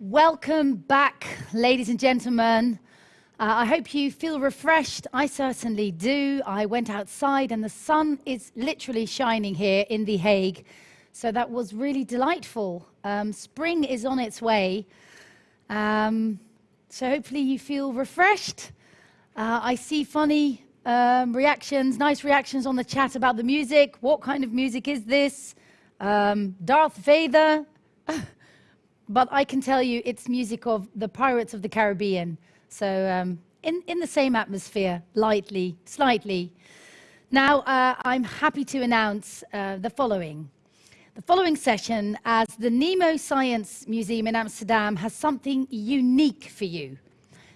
Welcome back, ladies and gentlemen. Uh, I hope you feel refreshed. I certainly do. I went outside and the sun is literally shining here in The Hague. So that was really delightful. Um, spring is on its way. Um, so hopefully you feel refreshed. Uh, I see funny um, reactions, nice reactions on the chat about the music. What kind of music is this? Um, Darth Vader. but I can tell you it's music of the Pirates of the Caribbean. So um, in, in the same atmosphere, lightly, slightly. Now, uh, I'm happy to announce uh, the following. The following session, as the Nemo Science Museum in Amsterdam has something unique for you.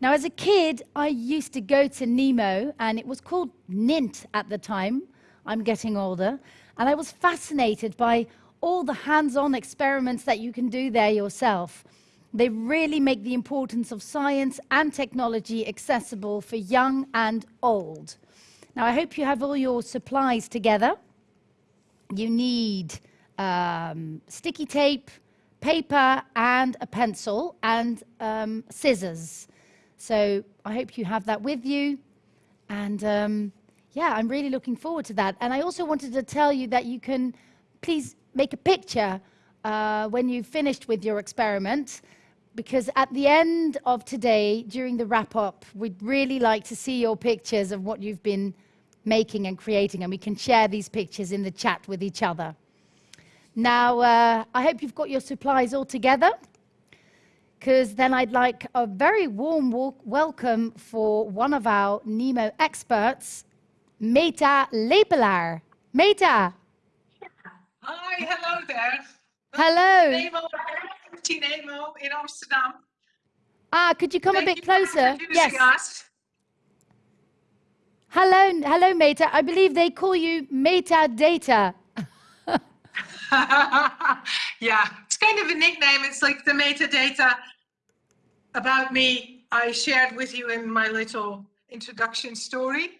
Now, as a kid, I used to go to Nemo, and it was called NINT at the time. I'm getting older. And I was fascinated by all the hands-on experiments that you can do there yourself. They really make the importance of science and technology accessible for young and old. Now, I hope you have all your supplies together. You need um, sticky tape, paper, and a pencil, and um, scissors. So I hope you have that with you. And um, yeah, I'm really looking forward to that. And I also wanted to tell you that you can please make a picture uh, when you've finished with your experiment, because at the end of today, during the wrap-up, we'd really like to see your pictures of what you've been making and creating, and we can share these pictures in the chat with each other. Now, uh, I hope you've got your supplies all together because then I'd like a very warm welcome for one of our NEMO experts, Meta Lepelaar. Meta. Hi, hello there. Hello. Nemo, Nemo in Amsterdam. Ah, could you come Thank a bit closer? yes. Us. Hello, hello, Meta. I believe they call you metadata. yeah, it's kind of a nickname. It's like the metadata about me I shared with you in my little introduction story.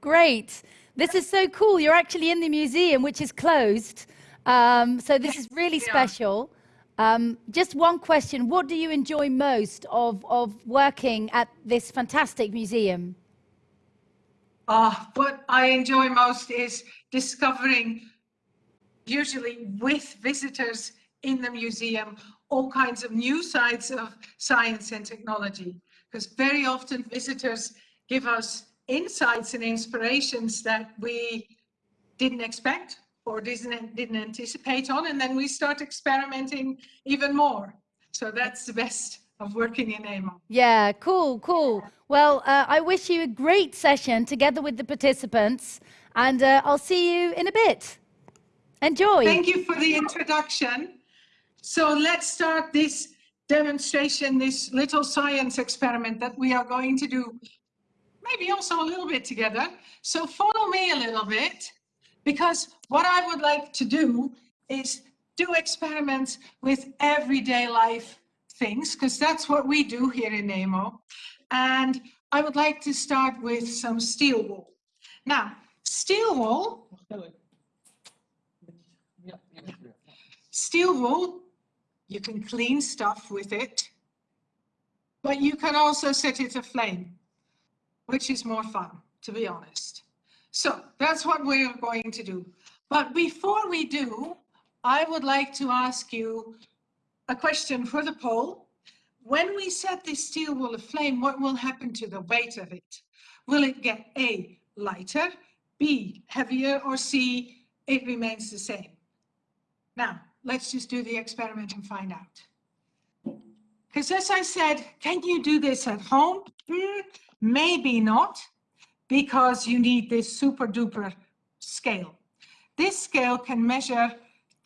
Great. This is so cool. You're actually in the museum, which is closed. Um, so this is really yeah. special. Um, just one question. What do you enjoy most of, of working at this fantastic museum? Uh, what I enjoy most is discovering usually with visitors in the museum, all kinds of new sides of science and technology. Because very often visitors give us insights and inspirations that we didn't expect or didn't, didn't anticipate on, and then we start experimenting even more. So that's the best of working in NEMO. Yeah, cool, cool. Well, uh, I wish you a great session together with the participants, and uh, I'll see you in a bit. Enjoy. Thank you for the introduction. So let's start this demonstration, this little science experiment that we are going to do, maybe also a little bit together. So follow me a little bit, because what I would like to do is do experiments with everyday life things, because that's what we do here in NEMO. And I would like to start with some steel wool. Now, steel wool Steel wool, you can clean stuff with it, but you can also set it aflame, which is more fun, to be honest. So that's what we're going to do. But before we do, I would like to ask you a question for the poll. When we set this steel wool aflame, what will happen to the weight of it? Will it get A, lighter, B, heavier, or C, it remains the same? Now, let's just do the experiment and find out. Because as I said, can you do this at home? Mm, maybe not, because you need this super duper scale. This scale can measure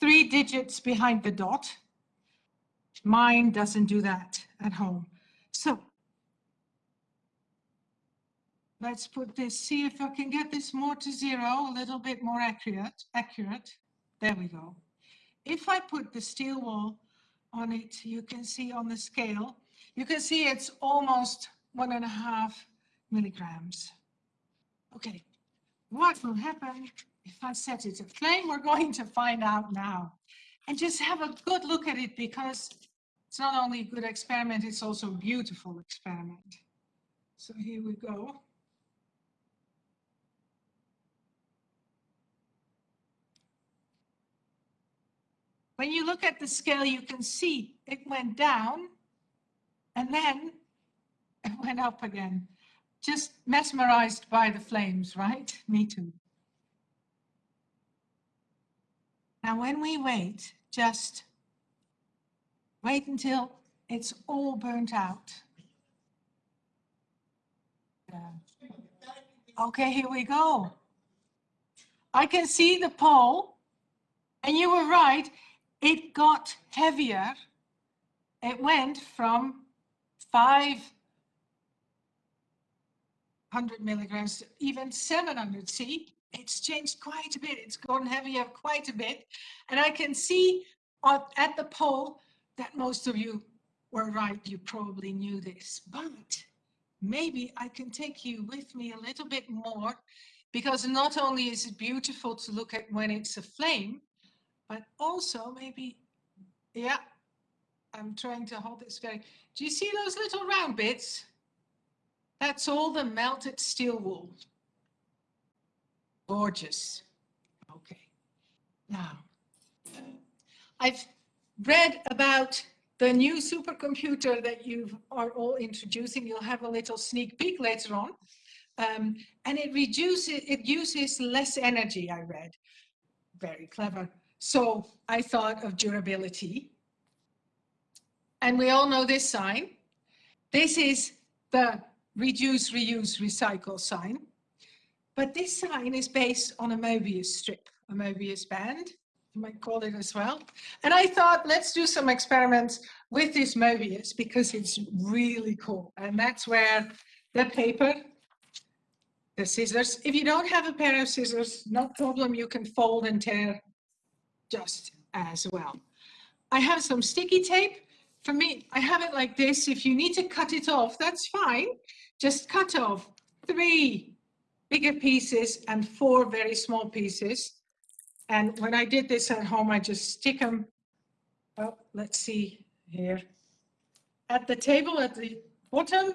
three digits behind the dot. Mine doesn't do that at home. So let's put this, see if I can get this more to zero, a little bit more accurate. accurate. There we go. If I put the steel wool on it, you can see on the scale, you can see it's almost one and a half milligrams. Okay, what will happen if I set it aflame? We're going to find out now. And just have a good look at it because It's not only a good experiment, it's also a beautiful experiment. So here we go. When you look at the scale, you can see it went down and then it went up again. Just mesmerized by the flames, right? Me too. Now, when we wait, just wait until it's all burnt out. Yeah. Okay, here we go. I can see the poll, and you were right, it got heavier. It went from 500 milligrams to even 700. See, it's changed quite a bit. It's gone heavier quite a bit. And I can see at the poll that most of you were right. You probably knew this, but maybe I can take you with me a little bit more because not only is it beautiful to look at when it's a flame, but also maybe, yeah, I'm trying to hold this very, do you see those little round bits? That's all the melted steel wool. Gorgeous. Okay. Now, I've read about the new supercomputer that you are all introducing. You'll have a little sneak peek later on. Um, and it reduces, it uses less energy, I read. Very clever. So I thought of durability. And we all know this sign. This is the reduce, reuse, recycle sign. But this sign is based on a Mobius strip, a Mobius band, you might call it as well. And I thought, let's do some experiments with this Mobius because it's really cool. And that's where the paper, the scissors, if you don't have a pair of scissors, no problem, you can fold and tear just as well. I have some sticky tape. For me, I have it like this. If you need to cut it off, that's fine. Just cut off three bigger pieces and four very small pieces. And when I did this at home, I just stick them, oh, let's see here, at the table at the bottom,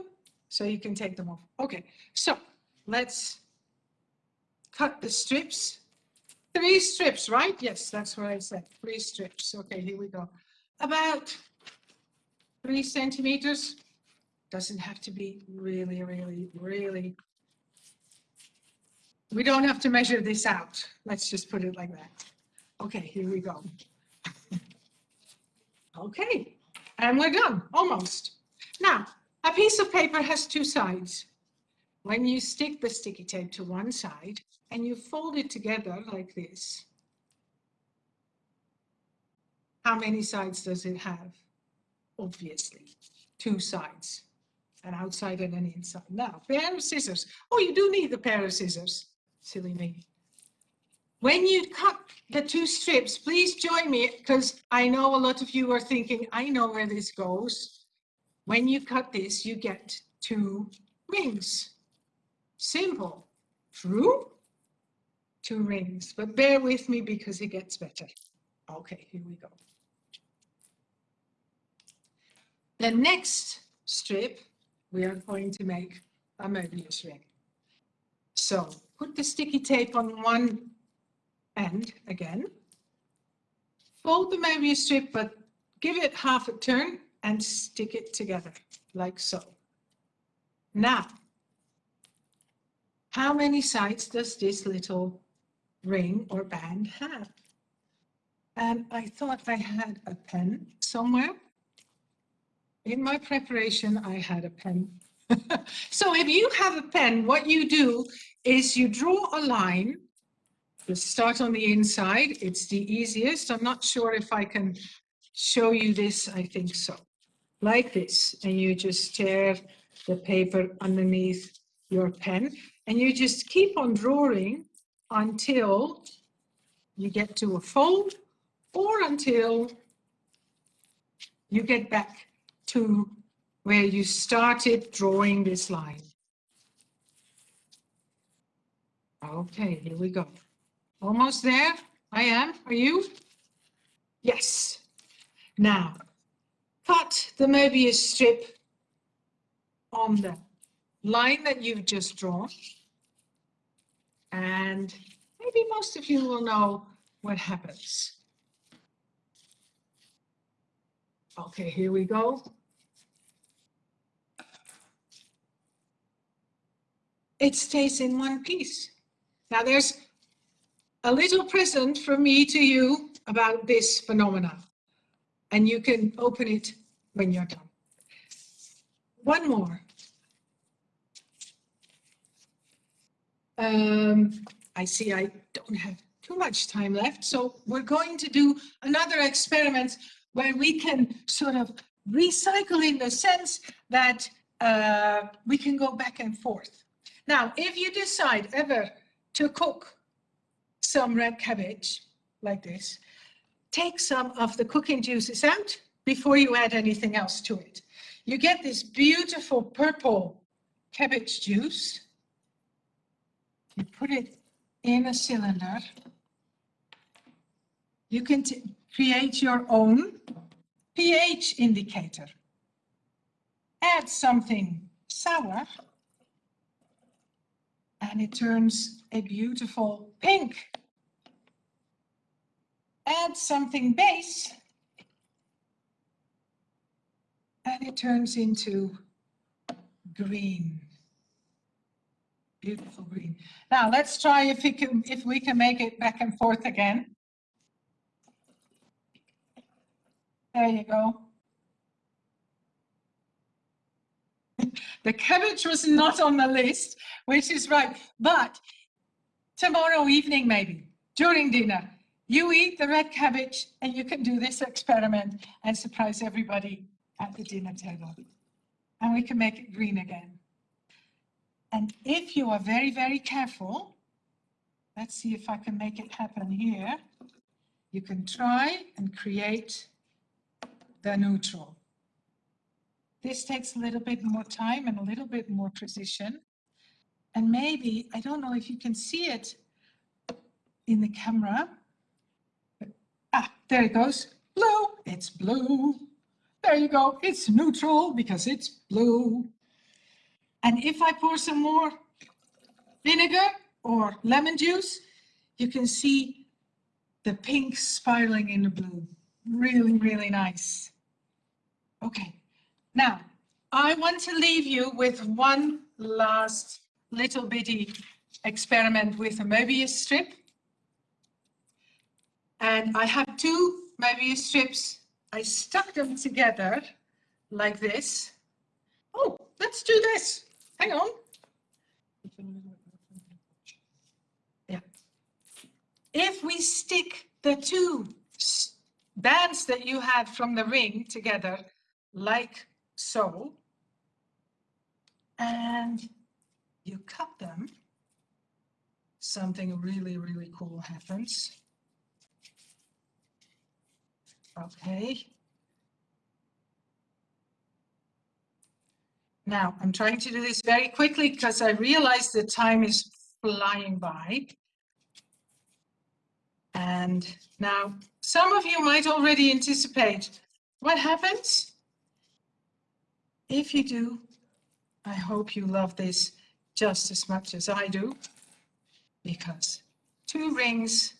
so you can take them off. Okay, so let's cut the strips Three strips, right? Yes, that's what I said. Three strips. Okay, here we go. About three centimeters. Doesn't have to be really, really, really. We don't have to measure this out. Let's just put it like that. Okay, here we go. okay, and we're done, almost. Now, a piece of paper has two sides. When you stick the sticky tape to one side, and you fold it together like this. How many sides does it have? Obviously, two sides, an outside and an inside. Now, pair of scissors. Oh, you do need the pair of scissors. Silly me. When you cut the two strips, please join me because I know a lot of you are thinking, I know where this goes. When you cut this, you get two rings. Simple. True? two rings, but bear with me because it gets better. Okay, here we go. The next strip, we are going to make a Mobius ring. So put the sticky tape on one end again. Fold the Mobius strip, but give it half a turn and stick it together like so. Now, how many sides does this little ring or band have. And I thought I had a pen somewhere. In my preparation, I had a pen. so if you have a pen, what you do is you draw a line. You start on the inside. It's the easiest. I'm not sure if I can show you this. I think so. Like this. And you just tear the paper underneath your pen. And you just keep on drawing until you get to a fold or until you get back to where you started drawing this line. Okay, here we go. Almost there. I am. Are you? Yes. Now, cut the Mobius strip on the line that you've just drawn. And maybe most of you will know what happens. Okay, here we go. It stays in one piece. Now there's a little present from me to you about this phenomena. And you can open it when you're done. One more. Um, I see I don't have too much time left, so we're going to do another experiment where we can sort of recycle in the sense that uh, we can go back and forth. Now, if you decide ever to cook some red cabbage like this, take some of the cooking juices out before you add anything else to it. You get this beautiful purple cabbage juice. You put it in a cylinder. You can create your own pH indicator. Add something sour and it turns a beautiful pink. Add something base and it turns into green. Beautiful green. Now let's try if we can if we can make it back and forth again. There you go. the cabbage was not on the list, which is right. But tomorrow evening, maybe, during dinner, you eat the red cabbage and you can do this experiment and surprise everybody at the dinner table. And we can make it green again. And if you are very, very careful, let's see if I can make it happen here. You can try and create the neutral. This takes a little bit more time and a little bit more precision. And maybe, I don't know if you can see it in the camera. Ah, there it goes. Blue, it's blue. There you go, it's neutral because it's blue. And if I pour some more vinegar or lemon juice, you can see the pink spiraling in the blue. Really, really nice. Okay, now, I want to leave you with one last little bitty experiment with a Mobius strip. And I have two Mobius strips. I stuck them together like this. Oh, let's do this. Hang on. Yeah. If we stick the two bands that you had from the ring together like so, and you cut them, something really, really cool happens. Okay. Now, I'm trying to do this very quickly because I realize the time is flying by. And now, some of you might already anticipate what happens if you do, I hope you love this just as much as I do, because two rings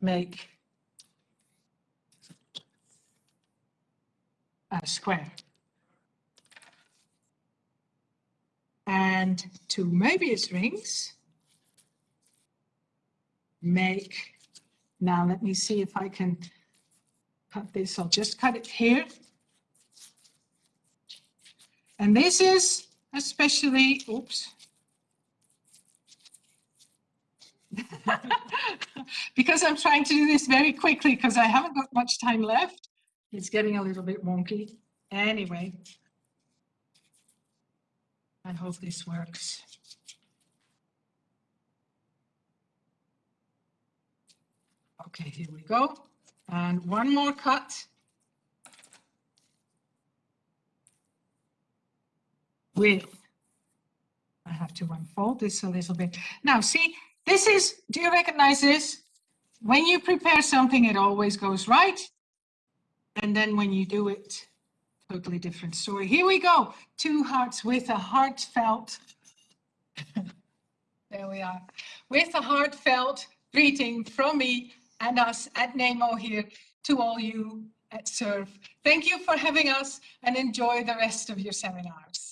make a square. And two Mobius rings make, now let me see if I can cut this, I'll just cut it here and this is especially, oops. because I'm trying to do this very quickly because I haven't got much time left. It's getting a little bit wonky. Anyway, I hope this works. Okay, here we go. And one more cut. with, I have to unfold this a little bit. Now see, this is, do you recognize this? When you prepare something, it always goes right. And then when you do it totally different story. Here we go. Two hearts with a heartfelt. there we are. With a heartfelt greeting from me and us at NEMO here to all you at SURF. Thank you for having us and enjoy the rest of your seminars.